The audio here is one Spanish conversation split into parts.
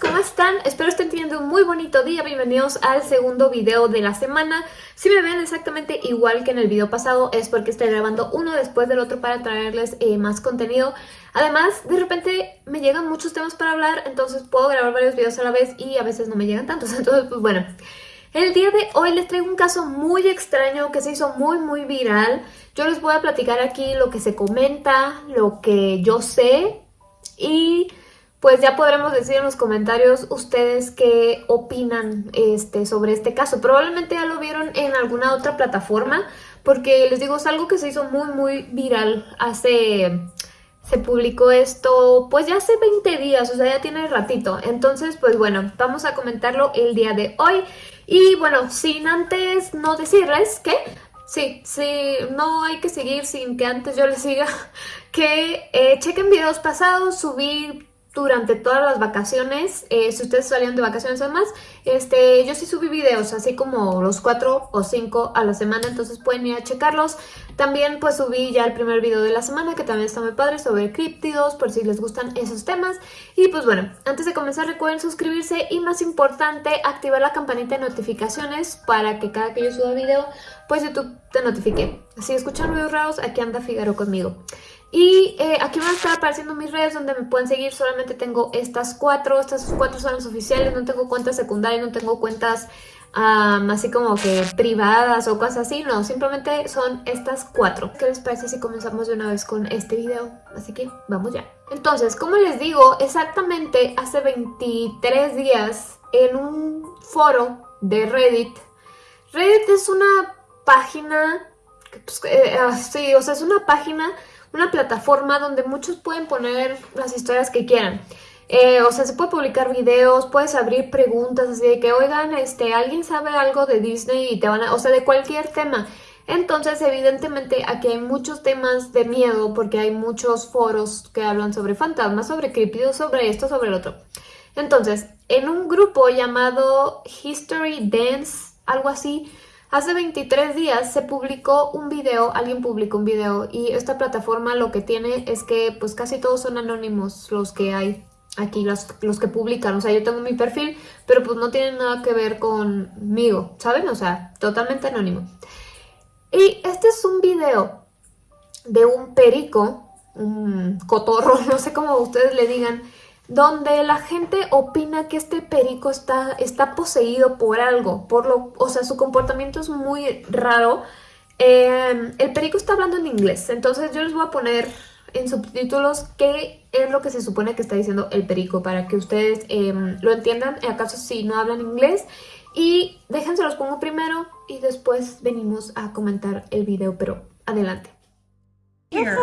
¿cómo están? Espero estén teniendo un muy bonito día, bienvenidos al segundo video de la semana. Si me ven exactamente igual que en el video pasado es porque estoy grabando uno después del otro para traerles eh, más contenido. Además, de repente me llegan muchos temas para hablar, entonces puedo grabar varios videos a la vez y a veces no me llegan tantos, entonces pues bueno. El día de hoy les traigo un caso muy extraño que se hizo muy muy viral. Yo les voy a platicar aquí lo que se comenta, lo que yo sé y pues ya podremos decir en los comentarios ustedes qué opinan este, sobre este caso. Probablemente ya lo vieron en alguna otra plataforma, porque les digo, es algo que se hizo muy, muy viral hace... Se publicó esto, pues ya hace 20 días, o sea, ya tiene ratito. Entonces, pues bueno, vamos a comentarlo el día de hoy. Y bueno, sin antes no decirles que Sí, sí, no hay que seguir sin que antes yo les siga que eh, chequen videos pasados, subí durante todas las vacaciones, eh, si ustedes salieron de vacaciones además, este, yo sí subí videos, así como los cuatro o cinco a la semana, entonces pueden ir a checarlos. También pues subí ya el primer video de la semana, que también está muy padre, sobre criptidos, por si les gustan esos temas. Y pues bueno, antes de comenzar recuerden suscribirse y más importante, activar la campanita de notificaciones para que cada que yo suba video, pues YouTube te notifique. Si escuchan ruidos raros, aquí anda Figaro conmigo. Y eh, aquí van a estar apareciendo mis redes donde me pueden seguir. Solamente tengo estas cuatro. Estas cuatro son las oficiales. No tengo cuentas secundarias, no tengo cuentas así como que privadas o cosas así. No, simplemente son estas cuatro. ¿Qué les parece si comenzamos de una vez con este video? Así que vamos ya. Entonces, como les digo, exactamente hace 23 días en un foro de Reddit. Reddit es una página... Pues, eh, ah, sí, o sea, es una página una plataforma donde muchos pueden poner las historias que quieran. Eh, o sea, se puede publicar videos, puedes abrir preguntas así de que, oigan, este, ¿alguien sabe algo de Disney? Y te van a, o sea, de cualquier tema. Entonces, evidentemente, aquí hay muchos temas de miedo porque hay muchos foros que hablan sobre fantasmas, sobre críptidos, sobre esto, sobre el otro. Entonces, en un grupo llamado History Dance, algo así, Hace 23 días se publicó un video, alguien publicó un video y esta plataforma lo que tiene es que pues casi todos son anónimos los que hay aquí, los, los que publican. O sea, yo tengo mi perfil, pero pues no tienen nada que ver conmigo, ¿saben? O sea, totalmente anónimo. Y este es un video de un perico, un cotorro, no sé cómo ustedes le digan, donde la gente opina que este perico está, está poseído por algo, por lo, o sea, su comportamiento es muy raro. Em, el perico está hablando en inglés, entonces yo les voy a poner en subtítulos qué es lo que se supone que está diciendo el perico para que ustedes em, lo entiendan, en acaso si no hablan inglés. Y déjense los pongo primero y después venimos a comentar el video, pero adelante. Here.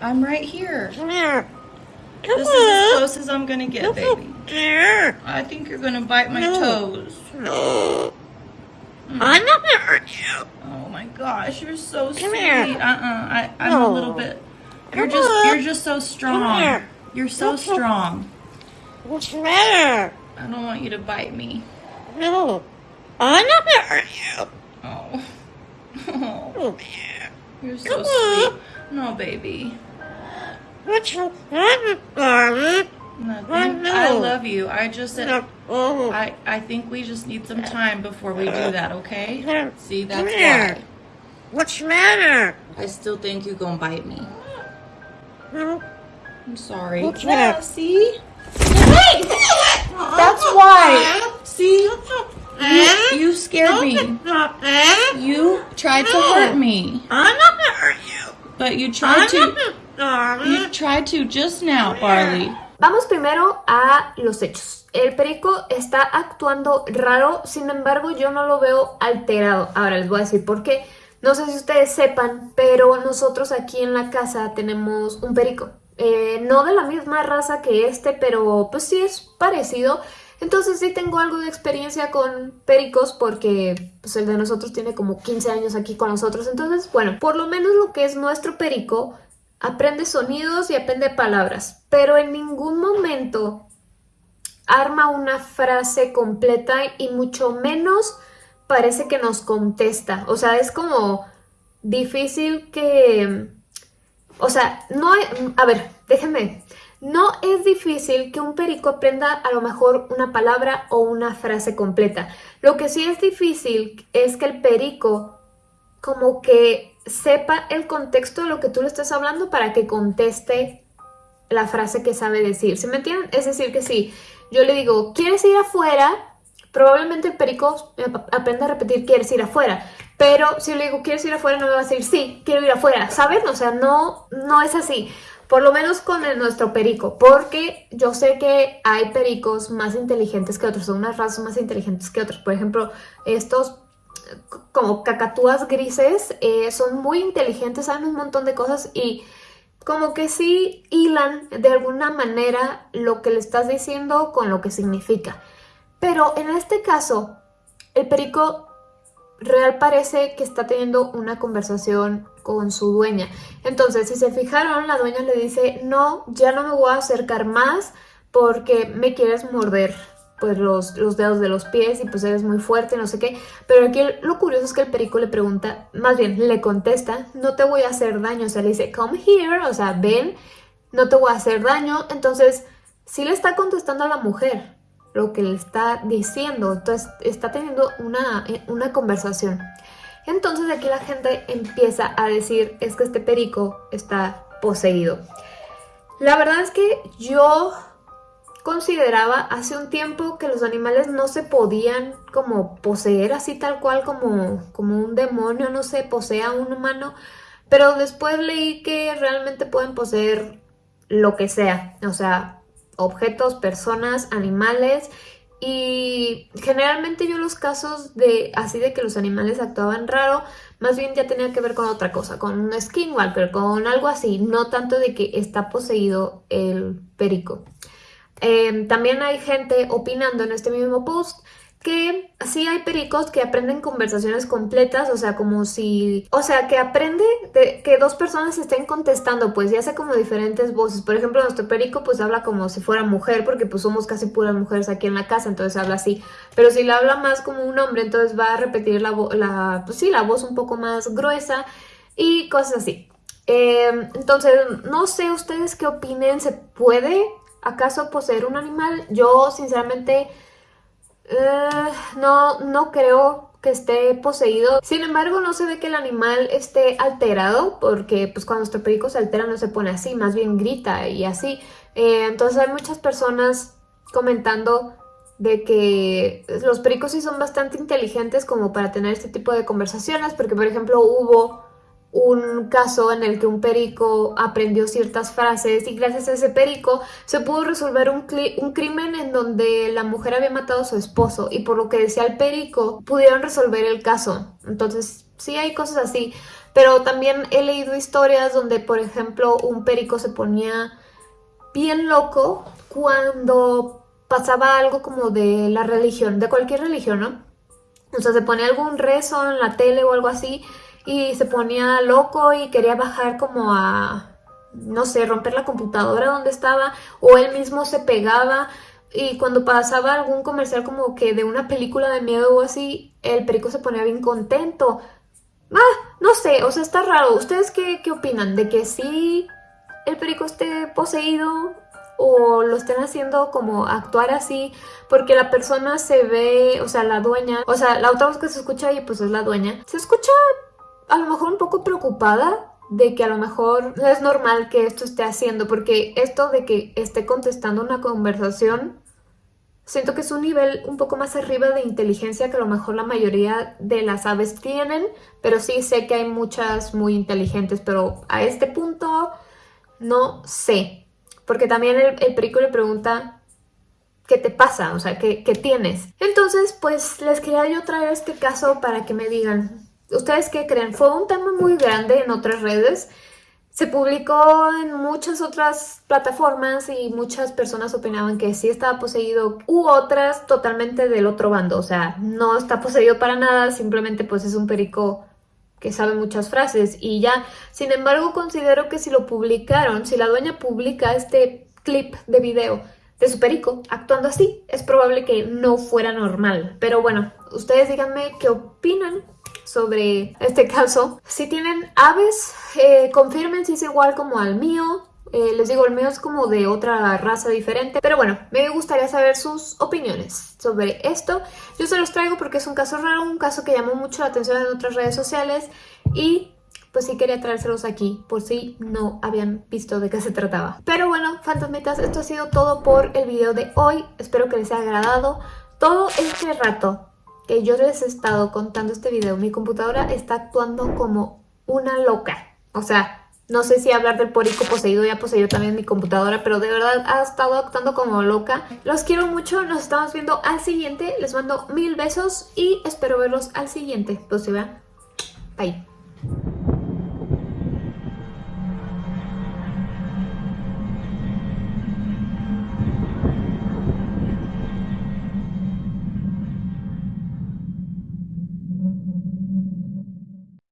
I'm right here. This is as close as I'm gonna get, baby. I think you're gonna bite my toes. No. I'm not gonna hurt you. Oh my gosh, you're so Come sweet. here. Uh-uh. I, I'm No. a little bit. You're Come just on. you're just so strong. You're so on. strong. What's the matter? I don't want you to bite me. No. I'm not gonna hurt you. Oh. Oh, you're so Come on. sweet. No, baby. What's the matter, darling? Nothing. know. I love you. I just said. I I think we just need some time before we do that, okay? See, that's why. What's the matter? I still think you're gonna bite me. I'm sorry. What's yeah, that? see? That's why. See? You, you scared me. You tried to hurt me. I'm not gonna hurt you. But you tried to not gonna, darling. You tried to just now, Barley. Vamos primero a los hechos. El perico está actuando raro, sin embargo yo no lo veo alterado. Ahora les voy a decir por qué. No sé si ustedes sepan, pero nosotros aquí en la casa tenemos un perico. Eh, no de la misma raza que este, pero pues sí es parecido. Entonces sí tengo algo de experiencia con pericos porque pues, el de nosotros tiene como 15 años aquí con nosotros. Entonces, bueno, por lo menos lo que es nuestro perico aprende sonidos y aprende palabras, pero en ningún momento arma una frase completa y mucho menos parece que nos contesta. O sea, es como difícil que... O sea, no. A ver, déjenme... no es difícil que un perico aprenda a lo mejor una palabra o una frase completa. Lo que sí es difícil es que el perico como que sepa el contexto de lo que tú le estás hablando para que conteste la frase que sabe decir. ¿Se me entienden? Es decir, que si yo le digo, ¿quieres ir afuera? Probablemente el perico aprenda a repetir, ¿quieres ir afuera? Pero si le digo, ¿quieres ir afuera? No me va a decir, sí, quiero ir afuera, ¿saben? O sea, no, no es así. Por lo menos con el, nuestro perico, porque yo sé que hay pericos más inteligentes que otros, son unas razas más inteligentes que otros. Por ejemplo, estos como cacatúas grises eh, son muy inteligentes, saben un montón de cosas y como que sí hilan de alguna manera lo que le estás diciendo con lo que significa. Pero en este caso, el perico real parece que está teniendo una conversación con su dueña. Entonces, si se fijaron, la dueña le dice, no, ya no me voy a acercar más porque me quieres morder pues los, los dedos de los pies y pues eres muy fuerte, no sé qué. Pero aquí lo curioso es que el perico le pregunta, más bien le contesta, no te voy a hacer daño. O sea, le dice, come here, o sea, ven, no te voy a hacer daño. Entonces, sí le está contestando a la mujer lo que le está diciendo. Entonces, está teniendo una, una conversación. Entonces aquí la gente empieza a decir, es que este perico está poseído. La verdad es que yo consideraba hace un tiempo que los animales no se podían como poseer así tal cual como, como un demonio, no sé, posea a un humano, pero después leí que realmente pueden poseer lo que sea, o sea, objetos, personas, animales y generalmente yo los casos de así de que los animales actuaban raro, más bien ya tenía que ver con otra cosa, con un skinwalker, con algo así, no tanto de que está poseído el perico. Em, también hay gente opinando en este mismo post que sí hay pericos que aprenden conversaciones completas, o sea, como si... O sea, que aprende de que dos personas estén contestando, pues, y hace como diferentes voces. Por ejemplo, nuestro perico, pues, habla como si fuera mujer, porque, pues, somos casi puras mujeres aquí en la casa, entonces habla así. Pero si le habla más como un hombre, entonces va a repetir la, la pues sí, la voz un poco más gruesa y cosas así. Em, entonces, no sé ustedes qué opinen, ¿se puede acaso poseer un animal? Yo, sinceramente eh, no, no creo que esté poseído. Sin embargo, no se ve que el animal esté alterado, porque pues cuando nuestro perico se altera no se pone así, más bien grita y así. Eh, entonces hay muchas personas comentando de que los pericos sí son bastante inteligentes como para tener este tipo de conversaciones, porque por ejemplo hubo un caso en el que un perico aprendió ciertas frases y gracias a ese perico se pudo resolver un, crimen en donde la mujer había matado a su esposo y por lo que decía el perico pudieron resolver el caso. Entonces sí hay cosas así, pero también he leído historias donde por ejemplo un perico se ponía bien loco cuando pasaba algo como de la religión, de cualquier religión, ¿no? O sea, se ponía algún rezo en la tele o algo así y se ponía loco y quería bajar como a, no sé, romper la computadora donde estaba o él mismo se pegaba y cuando pasaba algún comercial como que de una película de miedo o así, el perico se ponía bien contento. Ah, no sé, o sea, está raro. ¿Ustedes qué, qué opinan? ¿De que sí el perico esté poseído o lo estén haciendo como actuar así porque la persona se ve, o sea, la dueña, o sea, la otra voz que se escucha ahí pues es la dueña, se escucha a lo mejor un poco preocupada de que a lo mejor no es normal que esto esté haciendo, porque esto de que esté contestando una conversación, siento que es un nivel un poco más arriba de inteligencia que a lo mejor la mayoría de las aves tienen, pero sí sé que hay muchas muy inteligentes, pero a este punto no sé, porque también el, perico le pregunta ¿qué te pasa? O sea, ¿qué, ¿qué, tienes? Entonces, pues les quería yo traer este caso para que me digan ¿Ustedes qué creen? Fue un tema muy grande en otras redes. Se publicó en muchas otras plataformas y muchas personas opinaban que sí estaba poseído u otras totalmente del otro bando. O sea, no está poseído para nada, simplemente pues es un perico que sabe muchas frases y ya. Sin embargo, considero que si lo publicaron, si la dueña publica este clip de video de su perico actuando así, es probable que no fuera normal. Pero bueno, ustedes díganme qué opinan sobre este caso. Si tienen aves, eh, confirmen si es igual como al mío Eh, les digo, el mío es como de otra raza diferente. Pero bueno, me gustaría saber sus opiniones sobre esto. Yo se los traigo porque es un caso raro, un caso que llamó mucho la atención en otras redes sociales. Y pues sí quería traérselos aquí por si no habían visto de qué se trataba. Pero bueno, fantasmitas, esto ha sido todo por el video de hoy. Espero que les haya agradado. Todo este rato que yo les he estado contando este video, mi computadora está actuando como una loca. O sea, no sé si hablar del porico poseído ya poseído también mi computadora, pero de verdad ha estado actuando como loca. Los quiero mucho, nos estamos viendo al siguiente. Les mando mil besos y espero verlos al siguiente. Pues se vean. Bye.